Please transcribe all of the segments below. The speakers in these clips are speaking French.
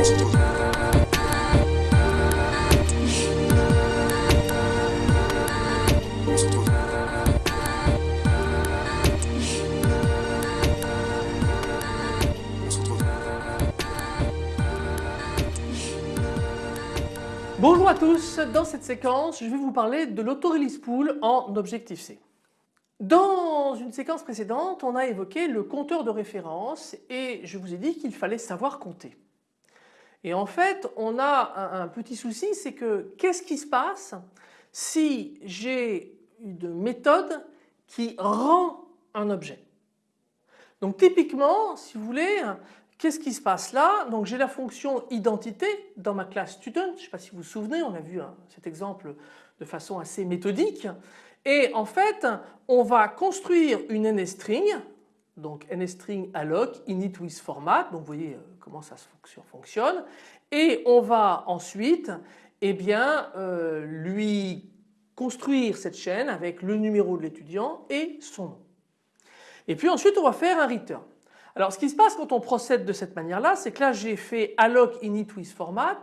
Bonjour à tous, dans cette séquence je vais vous parler de l'autorelease pool en Objective-C. Dans une séquence précédente on a évoqué le compteur de référence et je vous ai dit qu'il fallait savoir compter. Et en fait on a un, petit souci c'est que qu'est-ce qui se passe si j'ai une méthode qui rend un objet? Donc typiquement si vous voulez Qu'est-ce qui se passe là? Donc j'ai la fonction identité dans ma classe student, je ne sais pas si vous vous souvenez, on a vu hein, cet exemple de façon assez méthodique. Et en fait on va construire une NSString, donc NSString alloc init with format, donc vous voyez euh, comment ça fonctionne. Et on va ensuite eh bien, euh, lui construire cette chaîne avec le numéro de l'étudiant et son nom. Et puis ensuite on va faire un return. Alors ce qui se passe quand on procède de cette manière-là, c'est que là j'ai fait alloc init with format.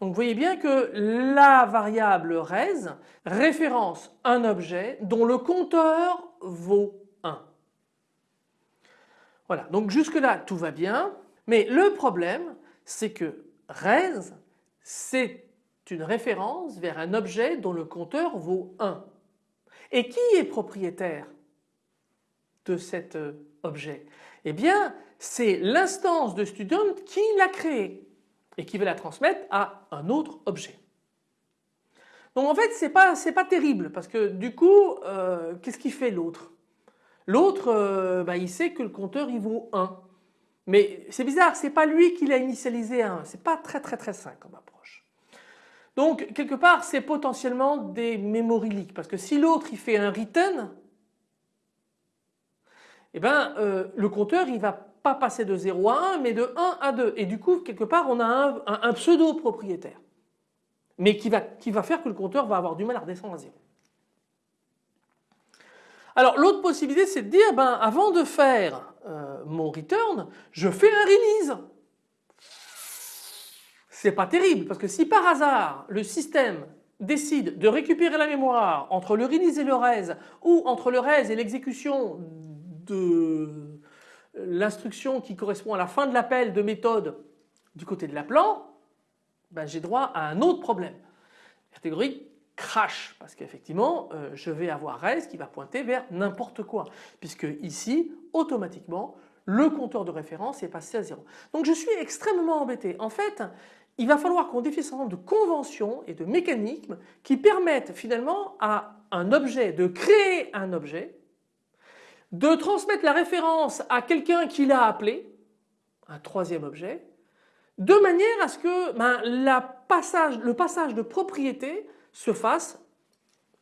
Donc vous voyez bien que la variable res référence un objet dont le compteur vaut 1. Voilà, donc jusque là tout va bien. Mais le problème c'est que res c'est une référence vers un objet dont le compteur vaut 1. Et qui est propriétaire de cet euh, objet? Eh bien c'est l'instance de student qui l'a créé et qui va la transmettre à un autre objet. Donc en fait c'est pas, pas terrible parce que du coup euh, qu'est-ce qu'il fait l'autre? L'autre euh, bah, il sait que le compteur il vaut 1. Mais c'est bizarre, c'est pas lui qui l'a initialisé à 1, c'est pas très très très simple comme approche. Donc quelque part c'est potentiellement des memory parce que si l'autre il fait un return eh ben, euh, le compteur il va pas passer de 0 à 1 mais de 1 à 2 et du coup quelque part on a un, pseudo propriétaire mais qui va, qui va faire que le compteur va avoir du mal à redescendre à 0. Alors l'autre possibilité c'est de dire ben, avant de faire euh, mon return je fais un release. C'est pas terrible parce que si par hasard le système décide de récupérer la mémoire entre le release et le res ou entre le res et l'exécution de l'instruction qui correspond à la fin de l'appel de méthode du côté de l'appelant, ben j'ai droit à un autre problème. La catégorie crash parce qu'effectivement euh, je vais avoir res qui va pointer vers n'importe quoi puisque ici automatiquement le compteur de référence est passé à 0. Donc je suis extrêmement embêté. En fait il va falloir qu'on définisse un certain nombre de conventions et de mécanismes qui permettent finalement à un objet de créer un objet de transmettre la référence à quelqu'un qui l'a appelé, un troisième objet, de manière à ce que ben, le passage de propriété se fasse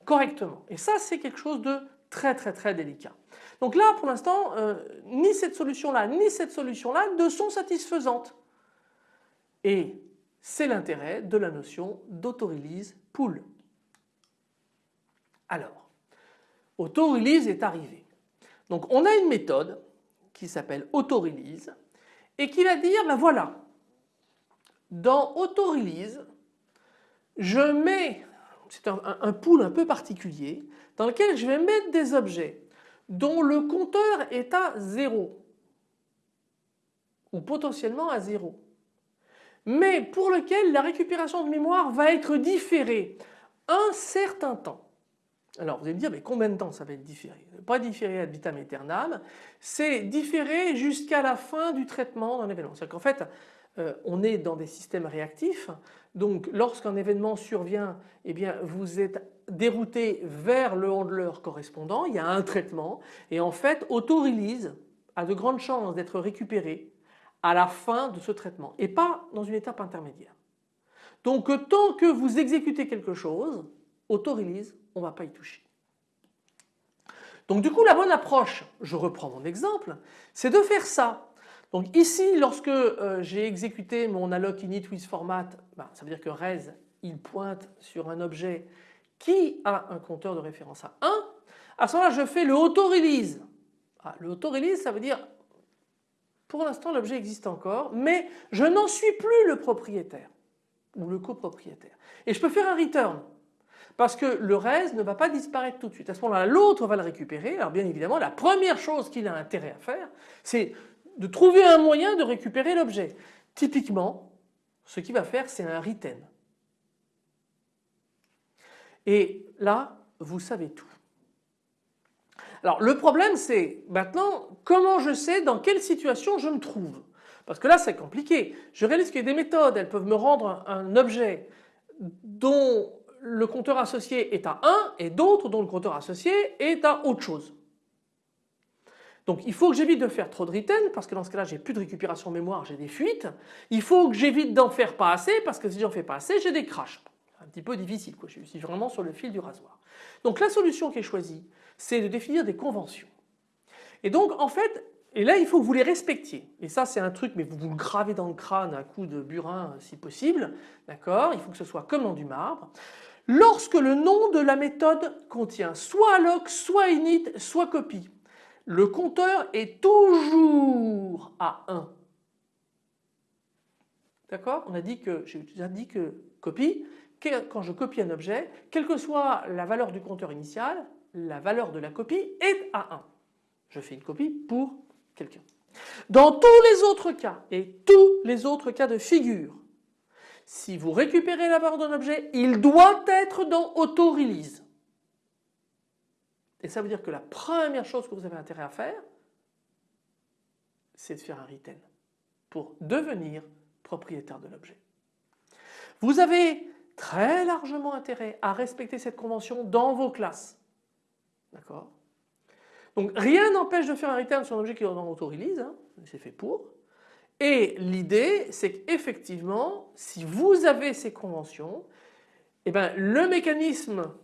correctement. Et ça c'est quelque chose de très très très délicat. Donc là pour l'instant euh, ni cette solution là ni cette solution là ne sont satisfaisantes. Et c'est l'intérêt de la notion d'autorelease pool. Alors, autorelease est arrivé. Donc on a une méthode qui s'appelle autorelease et qui va dire ben voilà dans autorelease je mets c'est un, pool un peu particulier dans lequel je vais mettre des objets dont le compteur est à 0 ou potentiellement à 0 mais pour lequel la récupération de mémoire va être différée un certain temps. Alors vous allez me dire mais combien de temps ça va être différé? Pas différé ad vitam aeternam, c'est différé jusqu'à la fin du traitement d'un événement. C'est-à-dire qu'en fait euh, on est dans des systèmes réactifs donc lorsqu'un événement survient eh bien vous êtes dérouté vers le handler correspondant, il y a un traitement et en fait auto-release a de grandes chances d'être récupéré à la fin de ce traitement et pas dans une étape intermédiaire. Donc tant que vous exécutez quelque chose, auto-release on ne va pas y toucher. Donc du coup la bonne approche, je reprends mon exemple, c'est de faire ça. Donc ici lorsque euh, j'ai exécuté mon alloc init with format, ben, ça veut dire que res il pointe sur un objet qui a un compteur de référence à 1. À ce moment-là je fais le auto-release. Ah, le auto-release ça veut dire Pour l'instant l'objet existe encore mais je n'en suis plus le propriétaire ou le copropriétaire. Et je peux faire un return parce que le res ne va pas disparaître tout de suite. À ce moment-là, l'autre va le récupérer. Alors bien évidemment, la première chose qu'il a intérêt à faire, c'est de trouver un moyen de récupérer l'objet. Typiquement, ce qu'il va faire, c'est un return. Et là, vous savez tout. Alors le problème c'est maintenant comment je sais dans quelle situation je me trouve? Parce que là c'est compliqué. Je réalise qu'il y a des méthodes, elles peuvent me rendre un objet dont le compteur associé est à 1 et d'autres dont le compteur associé est à autre chose. Donc il faut que j'évite de faire trop de retain parce que dans ce cas-là j'ai plus de récupération mémoire, j'ai des fuites. Il faut que j'évite d'en faire pas assez parce que si j'en fais pas assez j'ai des crashs. Un petit peu difficile quoi, je suis vraiment sur le fil du rasoir. Donc la solution qui est choisie c'est de définir des conventions. Et donc en fait, et là il faut que vous les respectiez. Et ça c'est un truc mais vous vous le gravez dans le crâne à coup de burin si possible. D'accord? Il faut que ce soit comme dans du marbre. Lorsque le nom de la méthode contient soit alloc, soit init, soit copie, le compteur est toujours à 1. D'accord? On a dit que, j'ai déjà dit que copie, quand je copie un objet, quelle que soit la valeur du compteur initial, la valeur de la copie est à 1. Je fais une copie pour quelqu'un. Dans tous les autres cas et tous les autres cas de figure, si vous récupérez la valeur d'un objet, il doit être dans auto-release. Et ça veut dire que la première chose que vous avez intérêt à faire, c'est de faire un retain pour devenir propriétaire de l'objet. Vous avez très largement intérêt à respecter cette convention dans vos classes. D'accord? Donc rien n'empêche de faire un return sur un objet qui est dans auto-release, hein, c'est fait pour. Et l'idée c'est qu'effectivement si vous avez ces conventions, eh ben, le mécanisme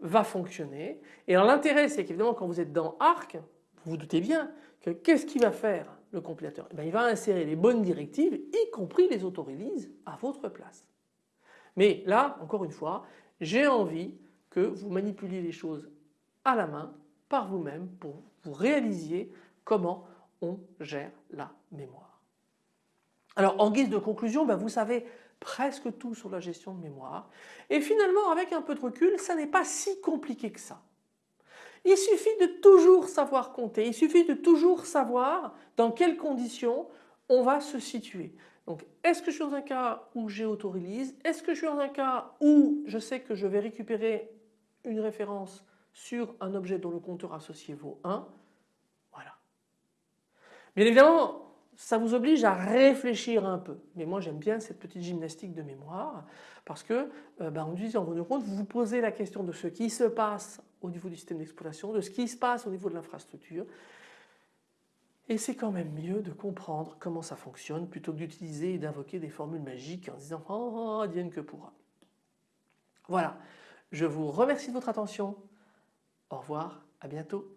va fonctionner et l'intérêt c'est qu'évidemment quand vous êtes dans ARC, vous vous doutez bien que qu'est-ce qu'il va faire le compilateur? Eh ben, Il va insérer les bonnes directives y compris les auto-release à votre place. Mais là encore une fois j'ai envie que vous manipuliez les choses à la main par vous-même pour vous réalisiez comment on gère la mémoire. Alors en guise de conclusion, ben, vous savez presque tout sur la gestion de mémoire et finalement avec un peu de recul ça n'est pas si compliqué que ça. Il suffit de toujours savoir compter, il suffit de toujours savoir dans quelles conditions on va se situer. Donc est-ce que je suis dans un cas où j'ai auto-release Est-ce que je suis dans un cas où je sais que je vais récupérer une référence sur un objet dont le compteur associé vaut 1. Voilà. Bien évidemment, ça vous oblige à réfléchir un peu. Mais moi j'aime bien cette petite gymnastique de mémoire parce que euh, ben, en vos compte, vous vous posez la question de ce qui se passe au niveau du système d'exploitation, de ce qui se passe au niveau de l'infrastructure. Et c'est quand même mieux de comprendre comment ça fonctionne plutôt que d'utiliser et d'invoquer des formules magiques en disant oh, oh, oh que pourra. Voilà, je vous remercie de votre attention. Au revoir, à bientôt.